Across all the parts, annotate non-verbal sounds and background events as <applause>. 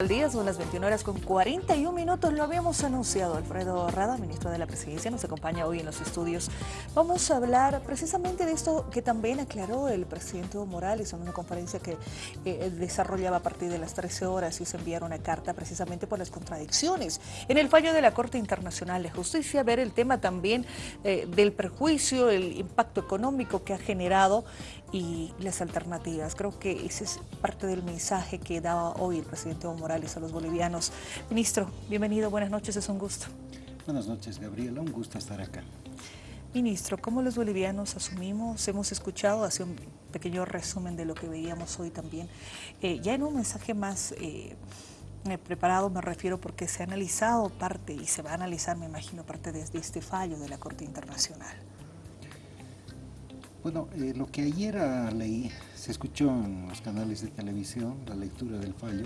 Al día son las 21 horas con 41 minutos, lo habíamos anunciado. Alfredo Rada, ministro de la Presidencia, nos acompaña hoy en los estudios. Vamos a hablar precisamente de esto que también aclaró el presidente Evo Morales en una conferencia que eh, desarrollaba a partir de las 13 horas y se enviaron una carta precisamente por las contradicciones en el fallo de la Corte Internacional de Justicia, ver el tema también eh, del perjuicio, el impacto económico que ha generado y las alternativas. Creo que ese es parte del mensaje que daba hoy el presidente Evo Morales a los bolivianos. Ministro, bienvenido, buenas noches, es un gusto. Buenas noches, Gabriela, un gusto estar acá. Ministro, ¿cómo los bolivianos asumimos? Hemos escuchado, hace un pequeño resumen de lo que veíamos hoy también. Eh, ya en un mensaje más eh, preparado me refiero porque se ha analizado parte y se va a analizar, me imagino, parte de, de este fallo de la Corte Internacional. Bueno, lo que ayer leí, se escuchó en los canales de televisión, la lectura del fallo,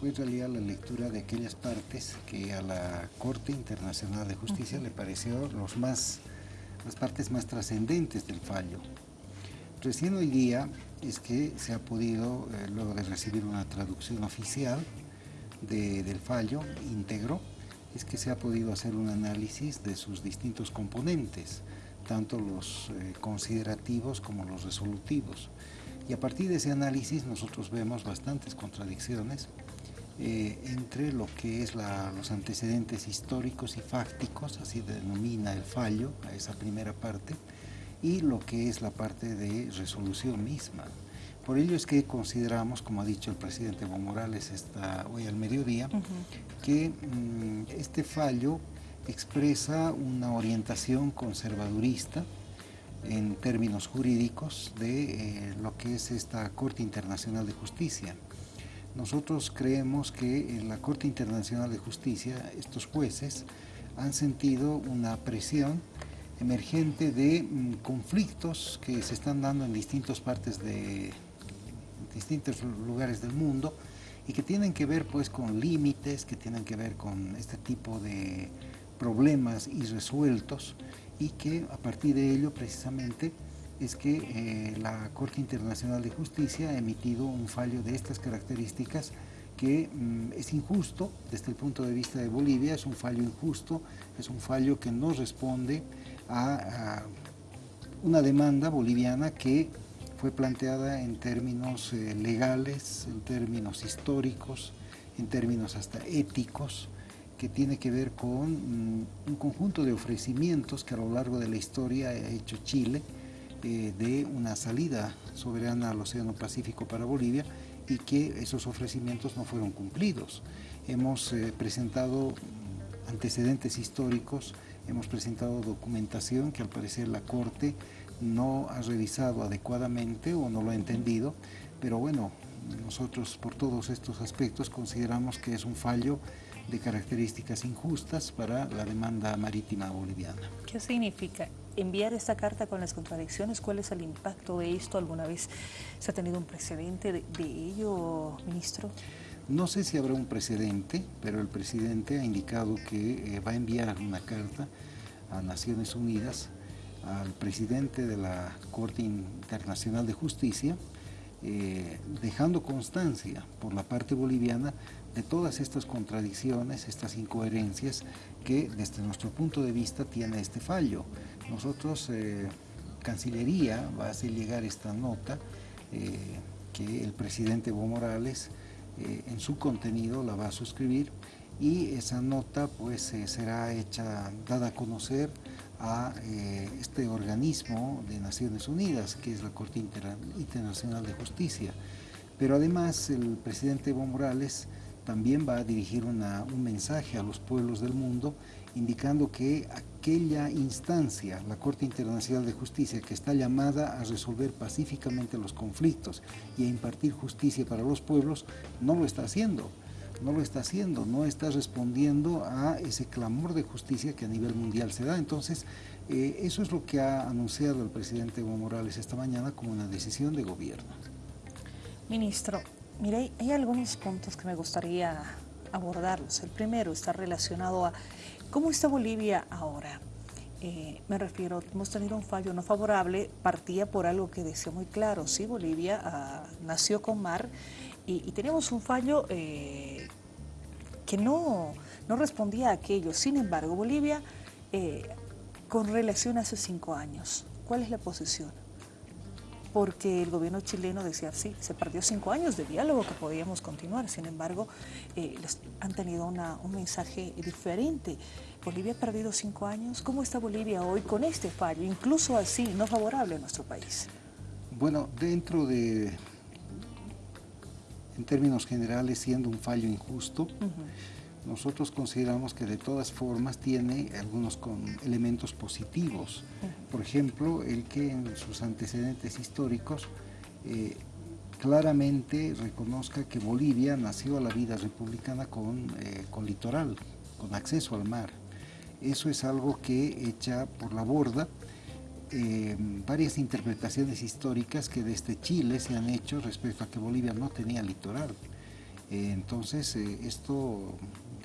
fue en realidad la lectura de aquellas partes que a la Corte Internacional de Justicia le pareció los más, las partes más trascendentes del fallo. Recién hoy día es que se ha podido, eh, luego de recibir una traducción oficial del fallo íntegro, es que se ha podido hacer un análisis de sus distintos componentes, tanto los eh, considerativos como los resolutivos. Y a partir de ese análisis nosotros vemos bastantes contradicciones eh, entre lo que es los antecedentes históricos y fácticos, así denomina el fallo a esa primera parte, y lo que es la parte de resolución misma. Por ello es que consideramos, como ha dicho el presidente Evo Morales esta, hoy al mediodía, que mm, este fallo expresa una orientación conservadurista en términos jurídicos de eh, lo que es esta Corte Internacional de Justicia. Nosotros creemos que en la Corte Internacional de Justicia estos jueces han sentido una presión emergente de mm, conflictos que se están dando en distintas partes de distintos lugares del mundo y que tienen que ver pues con límites, que tienen que ver con este tipo de problemas irresueltos y que a partir de ello precisamente es que eh, la Corte Internacional de Justicia ha emitido un fallo de estas características que mm, es injusto desde el punto de vista de Bolivia, es un fallo injusto, es un fallo que no responde a, una demanda boliviana que fue planteada en términos eh, legales, en términos históricos, en términos hasta éticos, que tiene que ver con mm, un conjunto de ofrecimientos que a lo largo de la historia ha hecho Chile, eh, de una salida soberana al Océano Pacífico para Bolivia y que esos ofrecimientos no fueron cumplidos. Hemos eh, presentado antecedentes históricos, hemos presentado documentación que al parecer la Corte no ha revisado adecuadamente o no lo ha entendido, pero bueno, nosotros por todos estos aspectos consideramos que es un fallo de características injustas para la demanda marítima boliviana. ¿Qué significa enviar esta carta con las contradicciones? ¿Cuál es el impacto de esto? ¿Alguna vez se ha tenido un precedente de, ello, ministro? No sé si habrá un precedente, pero el presidente ha indicado que eh, va a enviar una carta a Naciones Unidas al presidente de la Corte Internacional de Justicia, eh, dejando constancia por la parte boliviana de todas estas contradicciones, estas incoherencias que desde nuestro punto de vista tiene este fallo. Nosotros, eh, Cancillería va a hacer llegar esta nota eh, que el presidente Evo Morales en su contenido la va a suscribir y esa nota pues será hecha, dada a conocer a este organismo de Naciones Unidas, que es la Corte Internacional de Justicia. Pero además el presidente Evo Morales también va a dirigir un mensaje a los pueblos del mundo indicando que aquella instancia, la Corte Internacional de Justicia, que está llamada a resolver pacíficamente los conflictos y a impartir justicia para los pueblos, no lo está haciendo no lo está haciendo, no está respondiendo a ese clamor de justicia que a nivel mundial se da. Entonces, eh, eso es lo que ha anunciado el presidente Evo Morales esta mañana como una decisión de gobierno. Ministro, Mire, hay algunos puntos que me gustaría abordarlos. El primero está relacionado a cómo está Bolivia ahora. Eh, me refiero, hemos tenido un fallo no favorable, partía por algo que decía muy claro, sí, Bolivia ah, nació con mar y, tenemos un fallo eh, que no, no respondía a aquello. Sin embargo, Bolivia, eh, con relación a hace cinco años, ¿cuál es la posición? porque el gobierno chileno decía, sí, se perdió cinco años de diálogo que podíamos continuar, sin embargo, eh, han tenido un mensaje diferente. Bolivia ha perdido cinco años, ¿cómo está Bolivia hoy con este fallo, incluso así, no favorable a nuestro país? Bueno, dentro de, en términos generales, siendo un fallo injusto, nosotros consideramos que de todas formas tiene algunos elementos positivos. Por ejemplo, el que en sus antecedentes históricos eh, claramente reconozca que Bolivia nació a la vida republicana con, eh, con litoral, con acceso al mar. Eso es algo que echa por la borda eh, varias interpretaciones históricas que desde Chile se han hecho respecto a que Bolivia no tenía litoral. entonces, esto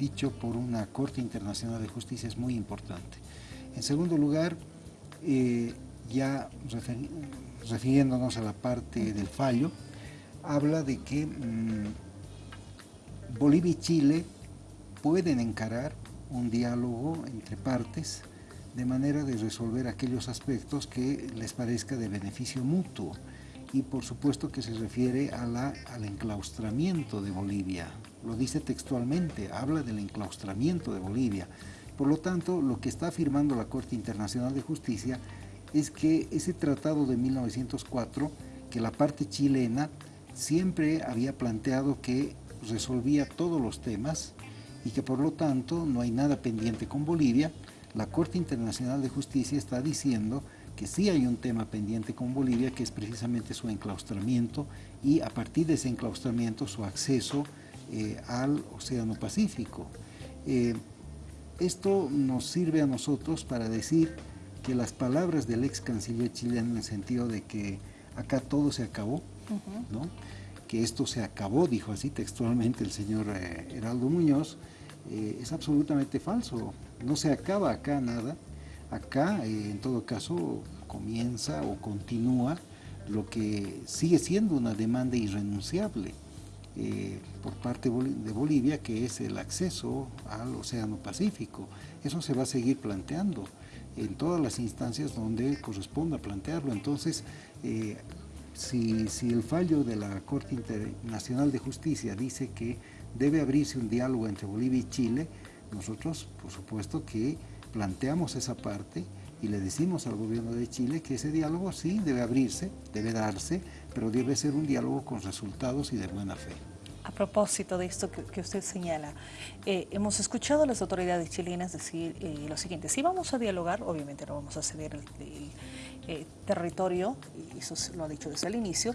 dicho por una Corte Internacional de Justicia es muy importante. En segundo lugar, eh, ya refiriéndonos a la parte del fallo, habla de que mm, Bolivia y Chile pueden encarar un diálogo entre partes de manera de resolver aquellos aspectos que les parezca de beneficio mutuo y por supuesto que se refiere a la, al enclaustramiento de Bolivia, lo dice textualmente, habla del enclaustramiento de Bolivia. Por lo tanto, lo que está afirmando la Corte Internacional de Justicia es que ese tratado de 1904, que la parte chilena siempre había planteado que resolvía todos los temas y que por lo tanto no hay nada pendiente con Bolivia, la Corte Internacional de Justicia está diciendo que sí hay un tema pendiente con Bolivia, que es precisamente su enclaustramiento y a partir de ese enclaustramiento su acceso eh, al Océano Pacífico. Eh, esto nos sirve a nosotros para decir que las palabras del ex canciller chileno en el sentido de que acá todo se acabó, ¿no? que esto se acabó, dijo así textualmente el señor eh, Heraldo Muñoz, es absolutamente falso. No se acaba acá nada. Acá, en todo caso, comienza o continúa lo que sigue siendo una demanda irrenunciable. Eh, por parte de Bolivia, que es el acceso al Océano Pacífico. Eso se va a seguir planteando en todas las instancias donde corresponda plantearlo. Entonces, eh, si, si, el fallo de la Corte Internacional de Justicia dice que debe abrirse un diálogo entre Bolivia y Chile, nosotros, por supuesto, que planteamos esa parte y le decimos al gobierno de Chile que ese diálogo sí debe abrirse, debe darse, pero debe ser un diálogo con resultados y de buena fe. A propósito de esto que, usted señala, eh, hemos escuchado a las autoridades chilenas decir eh, lo siguiente, si vamos a dialogar, obviamente no vamos a ceder el, eh, territorio, y eso lo ha dicho desde el inicio,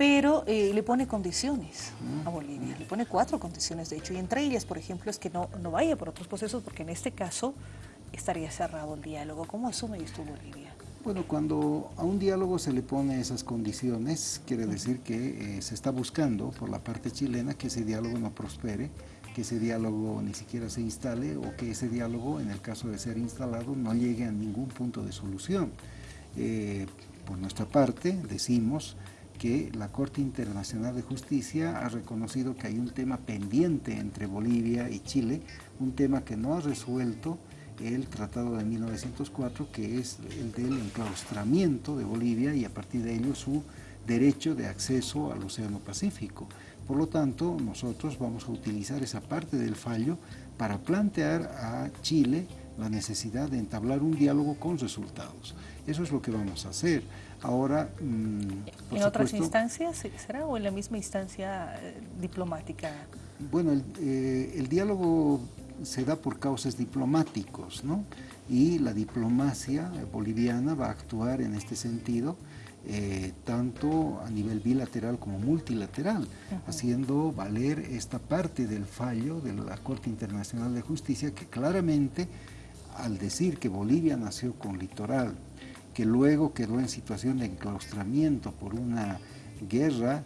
pero le pone condiciones a Bolivia, le pone cuatro condiciones de hecho, y entre ellas, por ejemplo, es que no, no vaya por otros procesos, porque en este caso estaría cerrado el diálogo. ¿Cómo asume esto Bolivia? Bueno, cuando a un diálogo se le pone esas condiciones, quiere decir que eh, se está buscando por la parte chilena que ese diálogo no prospere, que ese diálogo ni siquiera se instale o que ese diálogo, en el caso de ser instalado, no llegue a ningún punto de solución. Eh, por nuestra parte, decimos que la Corte Internacional de Justicia ha reconocido que hay un tema pendiente entre Bolivia y Chile, un tema que no ha resuelto el Tratado de 1904, que es el del enclaustramiento de Bolivia y a partir de ello su derecho de acceso al Océano Pacífico. Por lo tanto, nosotros vamos a utilizar esa parte del fallo para plantear a Chile la necesidad de entablar un diálogo con resultados. Eso es lo que vamos a hacer. Ahora, mm, ¿En otras instancias será o en la misma instancia eh, diplomática? Bueno, el, eh, el diálogo se da por causas diplomáticos, ¿no? Y la diplomacia boliviana va a actuar en este sentido, eh, tanto a nivel bilateral como multilateral, haciendo valer esta parte del fallo de la Corte Internacional de Justicia que claramente, al decir que Bolivia nació con litoral, que luego quedó en situación de enclaustramiento por una guerra,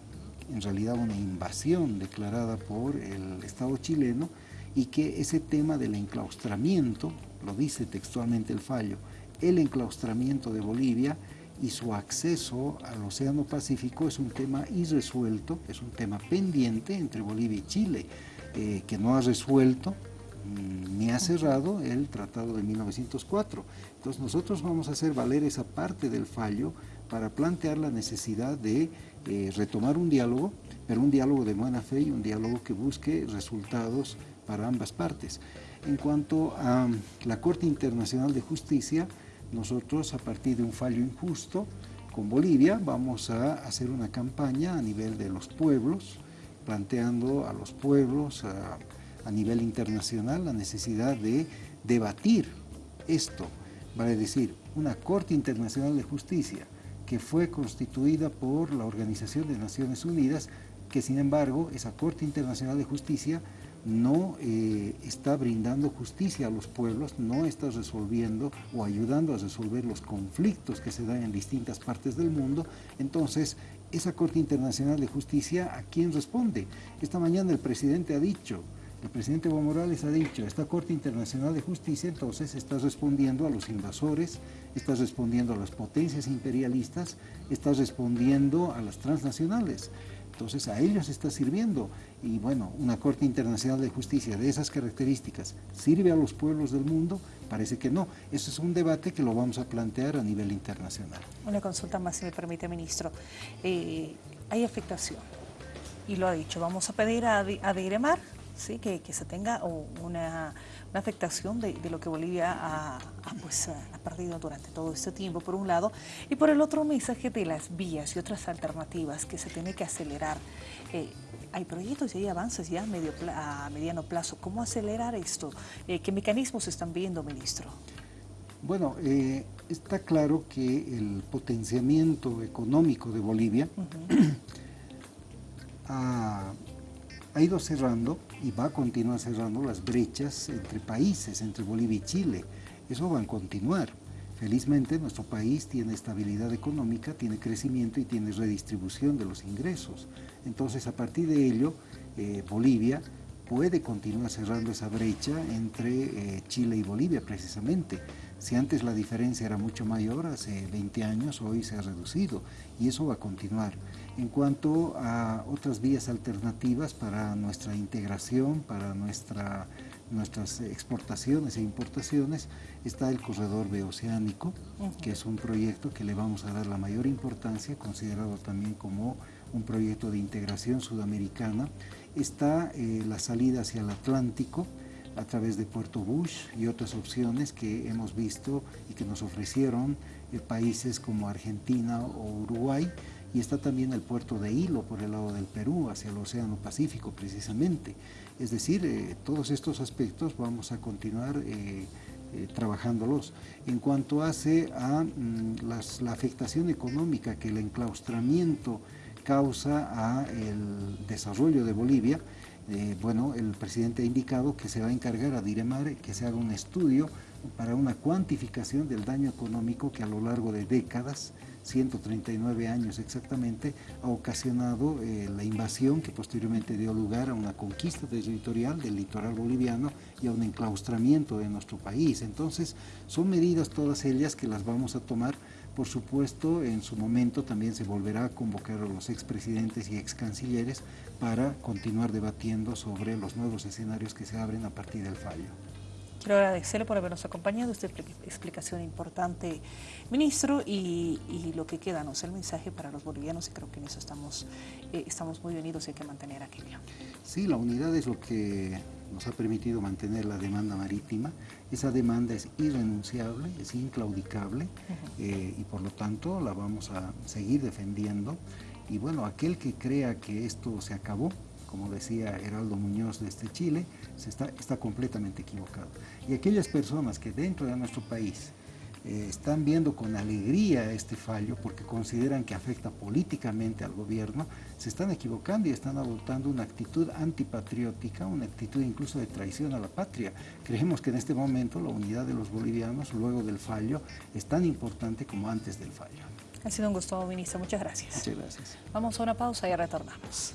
en realidad una invasión declarada por el Estado chileno, y que ese tema del enclaustramiento, lo dice textualmente el fallo, el enclaustramiento de Bolivia y su acceso al Océano Pacífico es un tema irresuelto, es un tema pendiente entre Bolivia y Chile. eh, que no ha resuelto ni ha cerrado el Tratado de 1904. Entonces nosotros vamos a hacer valer esa parte del fallo para plantear la necesidad de eh, retomar un diálogo, pero un diálogo de buena fe y un diálogo que busque resultados para ambas partes. En cuanto a la Corte Internacional de Justicia, nosotros a partir de un fallo injusto con Bolivia vamos a hacer una campaña a nivel de los pueblos, planteando a los pueblos a nivel internacional la necesidad de debatir esto, vale decir, una Corte Internacional de Justicia que fue constituida por la Organización de Naciones Unidas, que sin embargo esa Corte Internacional de Justicia no eh, está brindando justicia a los pueblos, no está resolviendo o ayudando a resolver los conflictos que se dan en distintas partes del mundo, entonces esa Corte Internacional de Justicia, ¿a quién responde? Esta mañana el presidente ha dicho, el presidente Evo Morales ha dicho, esta Corte Internacional de Justicia entonces está respondiendo a los invasores, está respondiendo a las potencias imperialistas, está respondiendo a las transnacionales. Entonces a ellos está sirviendo. Y bueno, una Corte Internacional de Justicia de esas características, ¿sirve a los pueblos del mundo? Parece que no. Eso es un debate que lo vamos a plantear a nivel internacional. Una consulta más, si me permite, ministro. Eh, hay afectación, y lo ha dicho, vamos a pedir a, a ¿sí? que, que se tenga una la afectación de, lo que Bolivia ha, pues, ha perdido durante todo este tiempo, por un lado, y por el otro un mensaje de las vías y otras alternativas que se tiene que acelerar. Eh, hay proyectos y hay avances ya a, medio, a mediano plazo. ¿Cómo acelerar esto? Eh, ¿Qué mecanismos están viendo, ministro? Bueno, eh, está claro que el potenciamiento económico de Bolivia <clears throat> ha ha ido cerrando y va a continuar cerrando las brechas entre países, entre Bolivia y Chile. Eso va a continuar. Felizmente nuestro país tiene estabilidad económica, tiene crecimiento y tiene redistribución de los ingresos. Entonces a partir de ello, eh, Bolivia puede continuar cerrando esa brecha entre eh, Chile y Bolivia precisamente. Si antes la diferencia era mucho mayor, hace 20 años, hoy se ha reducido y eso va a continuar. En cuanto a otras vías alternativas para nuestra integración, para nuestra, nuestras exportaciones e importaciones, está el corredor beoceánico, que es un proyecto que le vamos a dar la mayor importancia, considerado también como un proyecto de integración sudamericana. Está eh, la salida hacia el Atlántico, a través de Puerto Bush y otras opciones que hemos visto y que nos ofrecieron eh, países como Argentina o Uruguay, y está también el puerto de Hilo por el lado del Perú, hacia el Océano Pacífico precisamente. Es decir, eh, todos estos aspectos vamos a continuar eh, eh, trabajándolos. En cuanto hace a mm, la afectación económica que el enclaustramiento causa a el desarrollo de Bolivia, bueno, el presidente ha indicado que se va a encargar a Diremar que se haga un estudio para una cuantificación del daño económico que a lo largo de décadas 139 años exactamente, ha ocasionado eh, la invasión que posteriormente dio lugar a una conquista territorial del litoral boliviano y a un enclaustramiento de nuestro país. Entonces, son medidas todas ellas que las vamos a tomar. Por supuesto, en su momento también se volverá a convocar a los expresidentes y excancilleres para continuar debatiendo sobre los nuevos escenarios que se abren a partir del fallo. Quiero agradecerle por habernos acompañado, esta explicación importante, ministro, y, lo que queda, ¿no? el mensaje para los bolivianos, y creo que en eso estamos, eh, estamos muy unidos y hay que mantener aquello. Sí, la unidad es lo que nos ha permitido mantener la demanda marítima. Esa demanda es irrenunciable, es inclaudicable, eh, y por lo tanto la vamos a seguir defendiendo. Y bueno, aquel que crea que esto se acabó, como decía Heraldo Muñoz desde Chile, se está, está completamente equivocado. Y aquellas personas que dentro de nuestro país eh, están viendo con alegría este fallo porque consideran que afecta políticamente al gobierno, se están equivocando y están adoptando una actitud antipatriótica, una actitud incluso de traición a la patria. Creemos que en este momento la unidad de los bolivianos luego del fallo es tan importante como antes del fallo. Ha sido un gusto, ministro. Muchas gracias. Muchas gracias. Vamos a una pausa y retornamos.